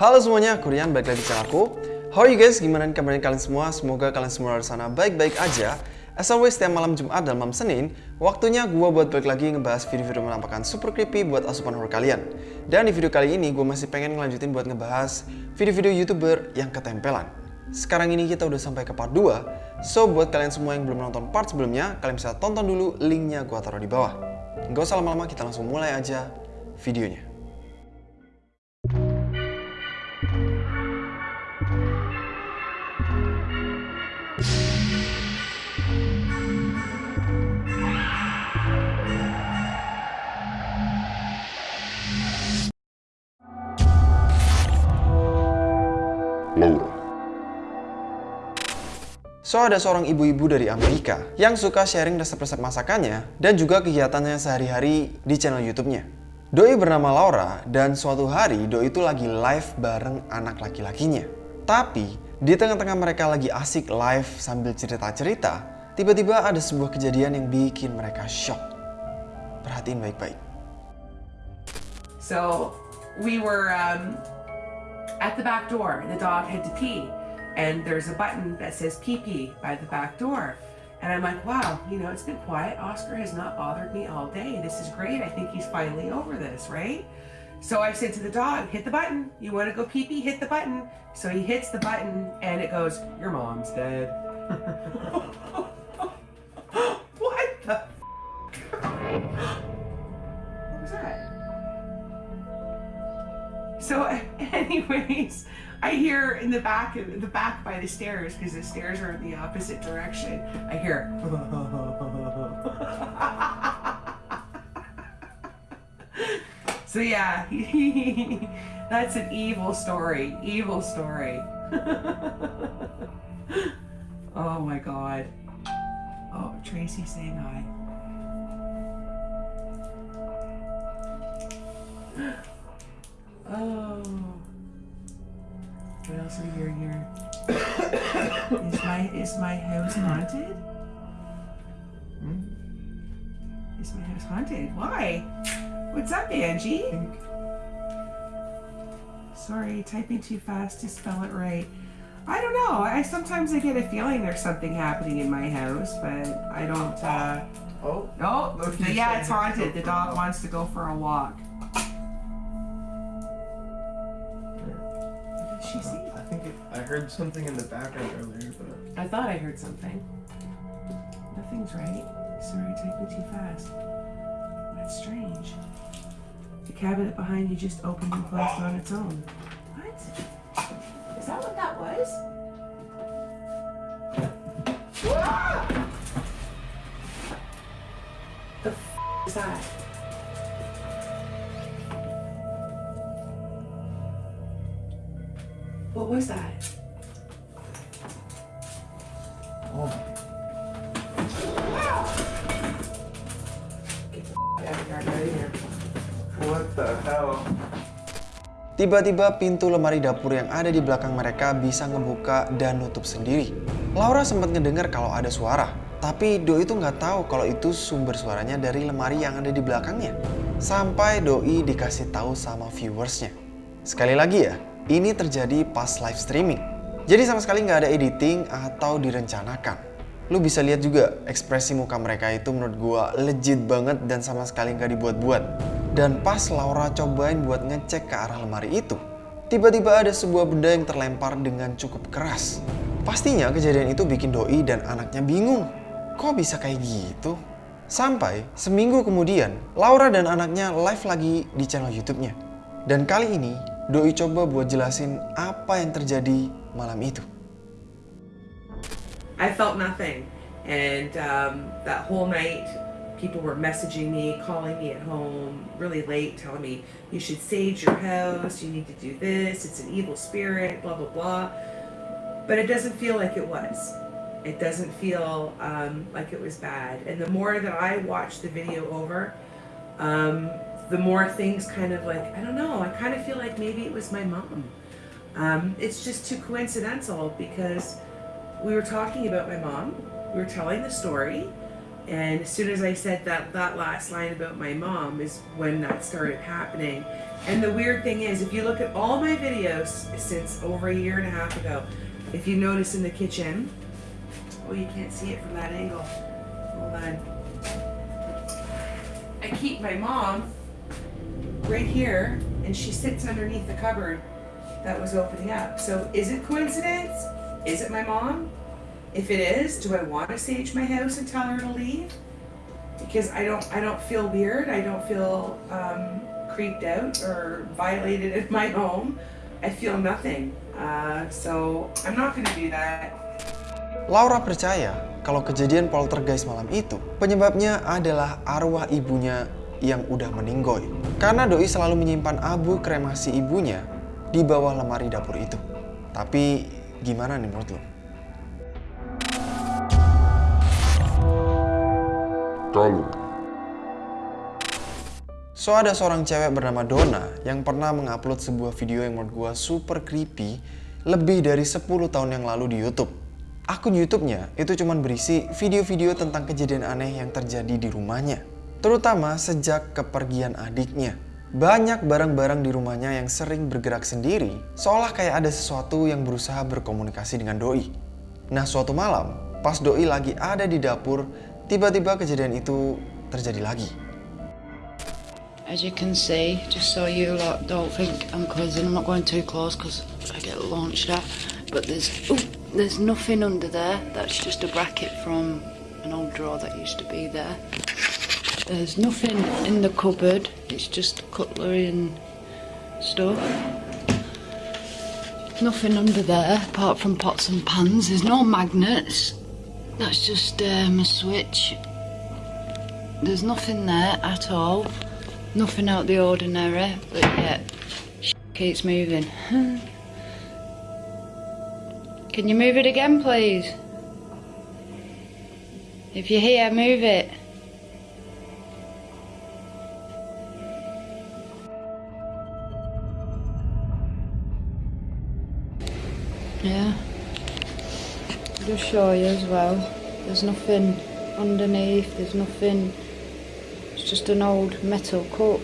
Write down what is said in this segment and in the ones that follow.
Halo semuanya, aku Rian, balik lagi di channel aku. How are you guys? Gimana kabarnya kalian semua? Semoga kalian semua di sana baik-baik aja. As always, setiap malam Jumat dan malam Senin, waktunya gue buat balik lagi ngebahas video-video menampakkan super creepy buat asupan horror kalian. Dan di video kali ini, gue masih pengen ngelanjutin buat ngebahas video-video YouTuber yang ketempelan. Sekarang ini kita udah sampai ke part 2, so buat kalian semua yang belum nonton part sebelumnya, kalian bisa tonton dulu linknya gue taruh di bawah. Gak usah lama-lama, kita langsung mulai aja videonya. So, ada seorang ibu-ibu dari Amerika yang suka sharing resep-resep masakannya dan juga kegiatannya sehari-hari di channel YouTube-nya. Doi bernama Laura dan suatu hari Doi itu lagi live bareng anak laki-lakinya. Tapi, di tengah-tengah mereka lagi asik live sambil cerita-cerita, tiba-tiba ada sebuah kejadian yang bikin mereka shock. Perhatiin baik-baik. So we were um, at the back door. The dog had to pee, and there's a button that says pee pee by the back door. And I'm like, wow, you know, it's been quiet. Oscar has not bothered me all day. This is great. I think he's finally over this, right? So I said to the dog, hit the button. You want to go pee pee? Hit the button. So he hits the button, and it goes, your mom's dead. what the? what was that? So, anyways, I hear in the back, in the back by the stairs, because the stairs are in the opposite direction. I hear. so yeah, that's an evil story. Evil story. oh my god. Oh, Tracy saying hi. Is my house haunted? Hmm? Is my house haunted? Why? What's up, Angie? Sorry, typing too fast to spell it right. I don't know. I sometimes I get a feeling there's something happening in my house, but I don't. uh... Oh, Oh, yeah, it's haunted. The dog wants to go for a walk. What did she see? I think it, I heard something in the background earlier, but I thought I heard something. Nothing's right. Sorry, typing too fast. That's strange. The cabinet behind you just opened and closed on its own. What? Is that what that was? Ah! The f is that? Was that? oh, Get the f out of here, out of here. what the hell? Tiba-tiba pintu lemari dapur yang ada di belakang mereka bisa ngebuka dan nutup sendiri. Laura sempat ngedengar kalau ada suara, tapi Doi itu nggak tahu kalau itu sumber suaranya dari lemari yang ada di belakangnya. Sampai Doi dikasih tahu sama viewersnya. Sekali lagi ya, ini terjadi pas live streaming. Jadi sama sekali nggak ada editing atau direncanakan. Lu bisa lihat juga ekspresi muka mereka itu menurut gua legit banget dan sama sekali nggak dibuat-buat. Dan pas Laura cobain buat ngecek ke arah lemari itu, tiba-tiba ada sebuah benda yang terlempar dengan cukup keras. Pastinya kejadian itu bikin Doi dan anaknya bingung. Kok bisa kayak gitu? Sampai seminggu kemudian, Laura dan anaknya live lagi di channel YouTube-nya. Dan kali ini, Doi coba buat jelasin apa yang terjadi malam itu. I felt nothing. And um, that whole night, people were messaging me, calling me at home really late, telling me, you should sage your house, you need to do this, it's an evil spirit, blah, blah, blah. But it doesn't feel like it was. It doesn't feel um, like it was bad. And the more that I watch the video over, um, the more things kind of like, I don't know, I kind of feel like maybe it was my mom. Um, it's just too coincidental because we were talking about my mom, we were telling the story, And as soon as I said that that last line about my mom is when that started happening. And the weird thing is, if you look at all my videos since over a year and a half ago, if you notice in the kitchen, oh, you can't see it from that angle. Hold on. I keep my mom right here, and she sits underneath the cupboard that was opening up. So is it coincidence? Is it my mom? If it is, do I want to sage my house and tell her to leave? Because I don't, I don't feel weird. I don't feel um, creeped out or violated in my home. I feel nothing. Uh, so I'm not going to do that. Laura percaya kalau kejadian poltergeist malam itu penyebabnya adalah arwah ibunya yang udah meninggoy. Karena doi selalu menyimpan abu kremasi ibunya di bawah lemari dapur itu. Tapi gimana nih menurut lo? Kalau So ada seorang cewek bernama Donna yang pernah mengupload sebuah video yang menurut gua super creepy lebih dari 10 tahun yang lalu di YouTube. Akun YouTube-nya itu cuma berisi video-video tentang kejadian aneh yang terjadi di rumahnya. Terutama sejak kepergian adiknya. Banyak barang-barang di rumahnya yang sering bergerak sendiri, seolah kayak ada sesuatu yang berusaha berkomunikasi dengan doi. Nah, suatu malam, pas doi lagi ada di dapur, tiba-tiba kejadian itu terjadi lagi. As you can see, just so you lot don't think I'm crazy, I'm not going too close because I get launched at. But there's ooh, there's nothing under there. That's just a bracket from an old drawer that used to be there. There's nothing in the cupboard. It's just cutlery and stuff. Nothing under there apart from pots and pans. There's no magnets. That's just um, a switch. There's nothing there at all. Nothing out the ordinary, but yeah, keeps moving. Can you move it again, please? If you're here, move it. Show you as well. There's nothing underneath, there's nothing it's just an old metal cup.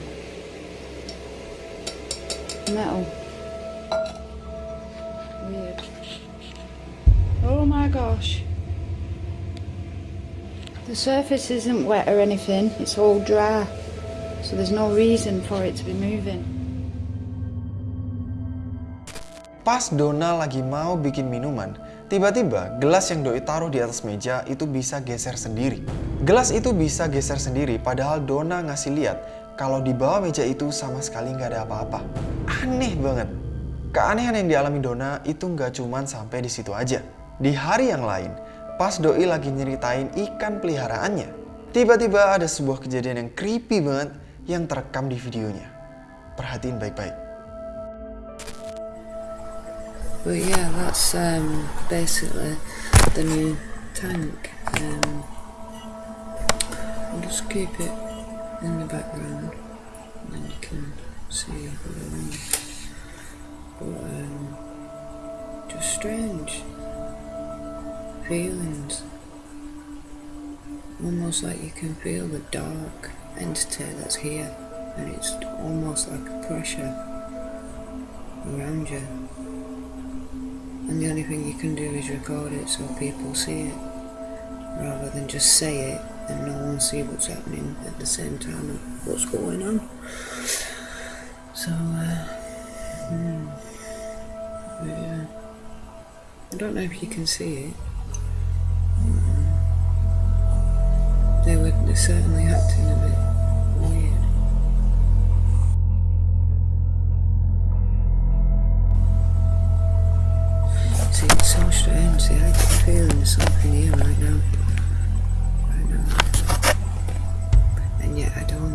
Metal. Weird. Oh my gosh. The surface isn't wet or anything, it's all dry. So there's no reason for it to be moving. Pas Donna lagi mau bikin minuman, tiba-tiba gelas yang Doi taruh di atas meja itu bisa geser sendiri. Gelas itu bisa geser sendiri padahal Donna ngasih lihat kalau di bawah meja itu sama sekali nggak ada apa-apa. Aneh banget. Keanehan yang dialami Donna itu nggak cuman sampai di situ aja. Di hari yang lain, pas Doi lagi nyeritain ikan peliharaannya, tiba-tiba ada sebuah kejadian yang creepy banget yang terekam di videonya. Perhatiin baik-baik. But yeah, that's um, basically the new tank. Um, I'll just keep it in the background and then you can see what I mean. But um, just strange feelings. Almost like you can feel the dark entity that's here and it's almost like a pressure around you. And the only thing you can do is record it so people see it, rather than just say it and no one see what's happening at the same time of what's going on. So, uh, hmm, yeah. I don't know if you can see it. Mm. They were certainly acting a bit See, it's so strange. See, I get the feeling there's something here right now. Right now. And yet I don't.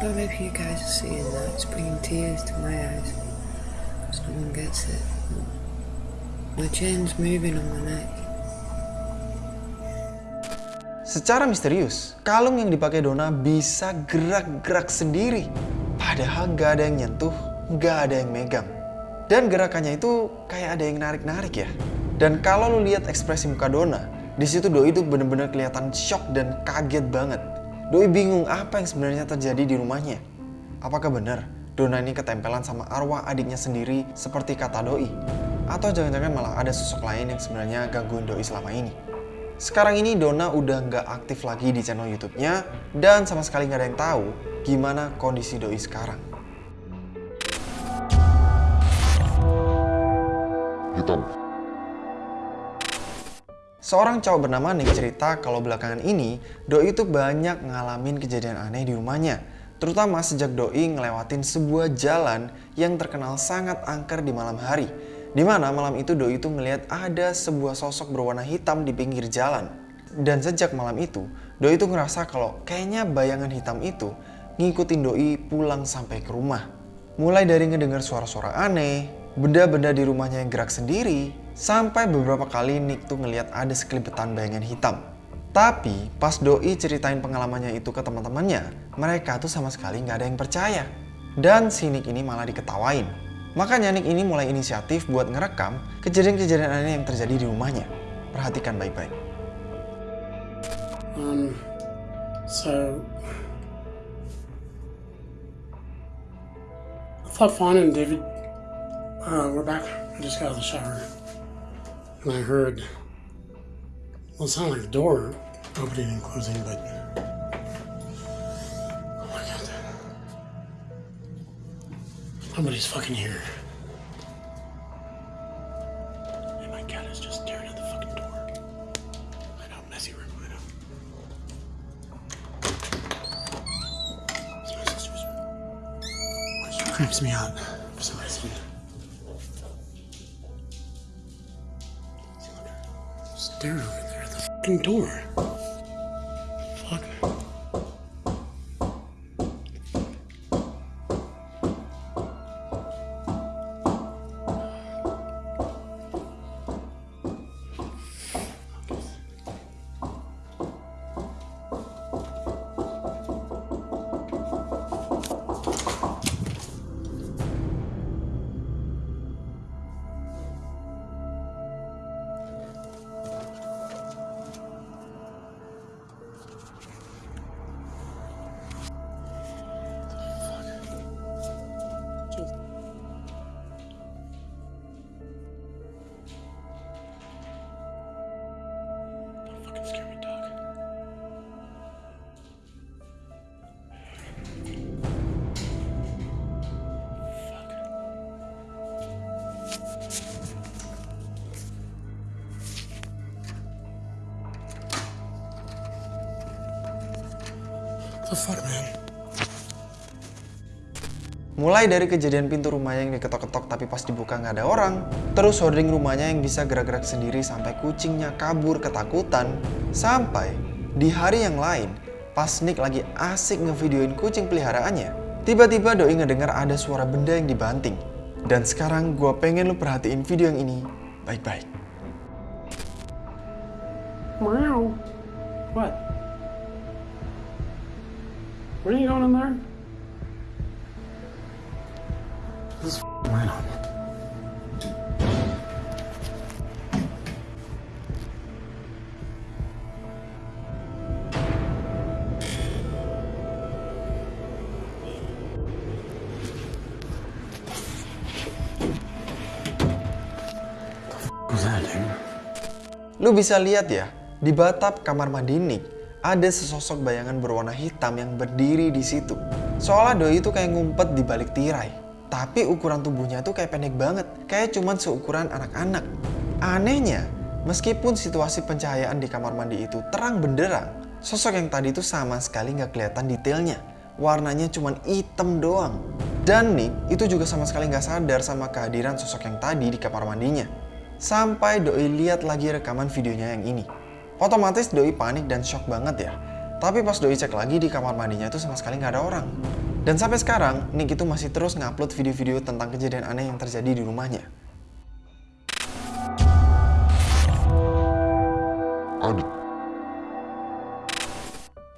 Don't know if you guys are seeing that. It's bringing tears to my eyes. Because gets it. My chain's moving on my neck. Secara misterius, kalung yang dipakai Donna bisa gerak-gerak sendiri. Padahal gak ada yang nyentuh, gak ada yang megang. Dan gerakannya itu kayak ada yang narik-narik ya. Dan kalau lu lihat ekspresi muka Donna, di situ Doi itu bener-bener kelihatan shock dan kaget banget. Doi bingung apa yang sebenarnya terjadi di rumahnya. Apakah benar Donna ini ketempelan sama arwah adiknya sendiri seperti kata Doi? Atau jangan-jangan malah ada sosok lain yang sebenarnya gangguin Doi selama ini? Sekarang ini Donna udah nggak aktif lagi di channel YouTube-nya dan sama sekali nggak ada yang tahu gimana kondisi Doi sekarang. hitam, Seorang cowok bernama Nick cerita kalau belakangan ini Doi itu banyak ngalamin kejadian aneh di rumahnya. Terutama sejak Doi ngelewatin sebuah jalan yang terkenal sangat angker di malam hari. Di mana malam itu Doi itu ngelihat ada sebuah sosok berwarna hitam di pinggir jalan. Dan sejak malam itu, Doi itu ngerasa kalau kayaknya bayangan hitam itu ngikutin Doi pulang sampai ke rumah. Mulai dari ngedengar suara-suara aneh, benda-benda di rumahnya yang gerak sendiri, sampai beberapa kali Nick tuh ngelihat ada sekelibetan bayangan hitam. Tapi pas Doi ceritain pengalamannya itu ke teman-temannya, mereka tuh sama sekali nggak ada yang percaya. Dan si Nick ini malah diketawain. Makanya Nick ini mulai inisiatif buat ngerekam kejadian-kejadian aneh yang terjadi di rumahnya. Perhatikan baik-baik. Um, so I thought Fawn and David uh, were back. I just got out of the shower, and I heard. Well, it sounded like the door opening and closing, but oh my god, somebody's fucking here. And my cat is just staring at the fucking door. Messy creeps me out door. Fuck. Fuck, man? Mulai dari kejadian pintu rumahnya yang diketok-ketok tapi pas dibuka nggak ada orang, terus hoarding rumahnya yang bisa gerak-gerak sendiri sampai kucingnya kabur ketakutan, sampai di hari yang lain pas Nick lagi asik ngevideoin kucing peliharaannya, tiba-tiba Doi ngedengar ada suara benda yang dibanting. Dan sekarang gua pengen lu perhatiin video yang ini baik-baik. Meow. What? Where are you going in there? This is that, dude? Lu bisa lihat ya, di batap kamar mandi Nick, ada sesosok bayangan berwarna hitam yang berdiri di situ. Soalnya Doi itu kayak ngumpet di balik tirai. Tapi ukuran tubuhnya tuh kayak pendek banget, kayak cuman seukuran anak-anak. Anehnya, meskipun situasi pencahayaan di kamar mandi itu terang benderang, sosok yang tadi itu sama sekali nggak kelihatan detailnya. Warnanya cuman hitam doang. Dan Nick itu juga sama sekali nggak sadar sama kehadiran sosok yang tadi di kamar mandinya. Sampai Doi lihat lagi rekaman videonya yang ini. Otomatis Doi panik dan shock banget ya. Tapi pas Doi cek lagi di kamar mandinya itu sama sekali nggak ada orang. Dan sampai sekarang, Nick itu masih terus ngupload video-video tentang kejadian aneh yang terjadi di rumahnya.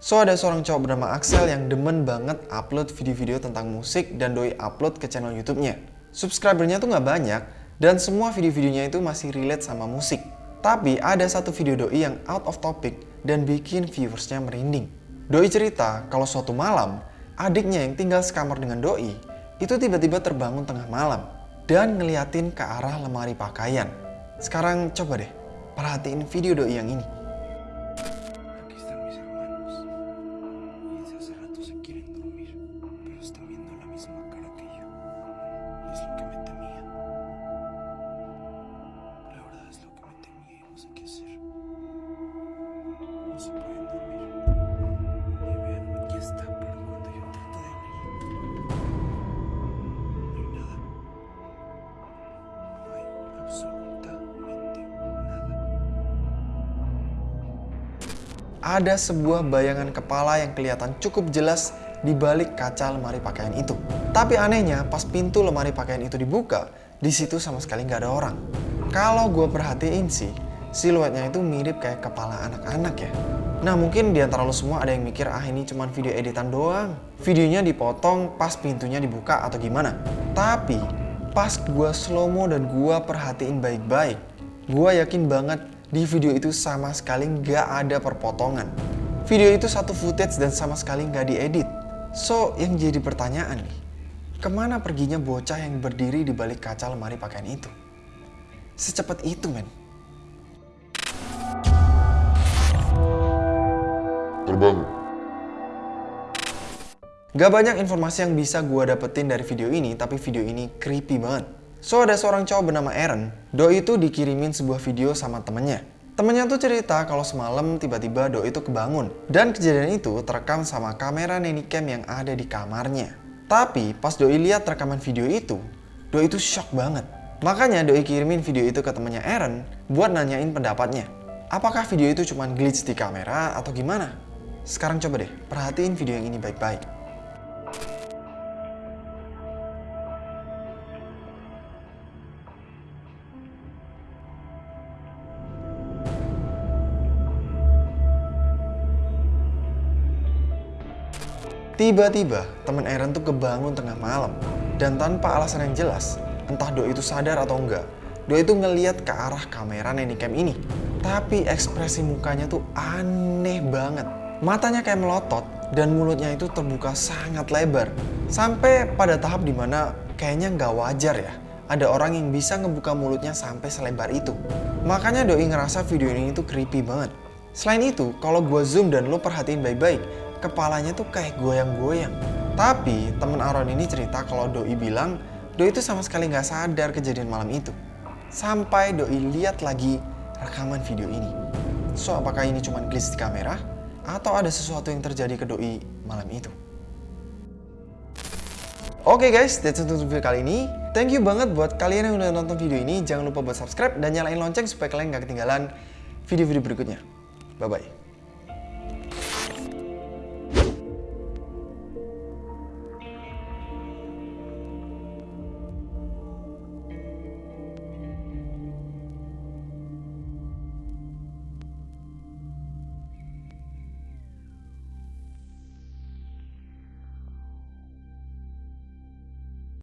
So ada seorang cowok bernama Axel yang demen banget upload video-video tentang musik dan doi upload ke channel YouTube-nya. Subscribernya tuh nggak banyak dan semua video-videonya itu masih relate sama musik. Tapi ada satu video doi yang out of topic dan bikin viewersnya merinding. Doi cerita kalau suatu malam adiknya yang tinggal sekamar dengan doi itu tiba-tiba terbangun tengah malam dan ngeliatin ke arah lemari pakaian. Sekarang coba deh perhatiin video doi yang ini. Ada sebuah bayangan kepala yang kelihatan cukup jelas di balik kaca lemari pakaian itu. Tapi anehnya, pas pintu lemari pakaian itu dibuka, di situ sama sekali nggak ada orang. Kalau gue perhatiin sih, siluetnya itu mirip kayak kepala anak-anak ya. Nah mungkin di antara lo semua ada yang mikir, ah ini cuma video editan doang. Videonya dipotong pas pintunya dibuka atau gimana. Tapi pas gue slow mo dan gue perhatiin baik-baik, gue yakin banget di video itu sama sekali nggak ada perpotongan. Video itu satu footage dan sama sekali nggak diedit. So, yang jadi pertanyaan nih, ke mana perginya bocah yang berdiri di balik kaca lemari pakaian itu? Secepat itu, men. Terbangun. Gak banyak informasi yang bisa gue dapetin dari video ini, tapi video ini creepy banget. So, ada seorang cowok bernama Aaron. Doi itu dikirimin sebuah video sama temennya. Temennya tuh cerita kalau semalam tiba-tiba Doi itu kebangun. Dan kejadian itu terekam sama kamera nanny cam yang ada di kamarnya. Tapi pas Doi lihat rekaman video itu, Doi itu shock banget. Makanya Doi kirimin video itu ke temennya Aaron buat nanyain pendapatnya. Apakah video itu cuma glitch di kamera atau gimana? Sekarang coba deh, perhatiin video yang ini baik-baik. Tiba-tiba, teman Aaron tuh kebangun tengah malam. Dan tanpa alasan yang jelas, entah Doi itu sadar atau enggak, Doi itu ngeliat ke arah kamera Cam ini. Tapi ekspresi mukanya tuh aneh banget. Matanya kayak melotot dan mulutnya itu terbuka sangat lebar. Sampai pada tahap di mana kayaknya nggak wajar ya. Ada orang yang bisa ngebuka mulutnya sampai selebar itu. Makanya Doi ngerasa video ini tuh creepy banget. Selain itu, kalau gue zoom dan lo perhatiin baik-baik, kepalanya tuh kayak goyang-goyang. Tapi temen Aaron ini cerita kalau Doi bilang Doi itu sama sekali nggak sadar kejadian malam itu. Sampai Doi lihat lagi rekaman video ini. So apakah ini cuma glitch di kamera? Atau ada sesuatu yang terjadi ke Doi malam itu? Oke guys, that's it untuk video kali ini. Thank you banget buat kalian yang udah nonton video ini. Jangan lupa buat subscribe dan nyalain lonceng supaya kalian nggak ketinggalan video-video berikutnya. Bye-bye.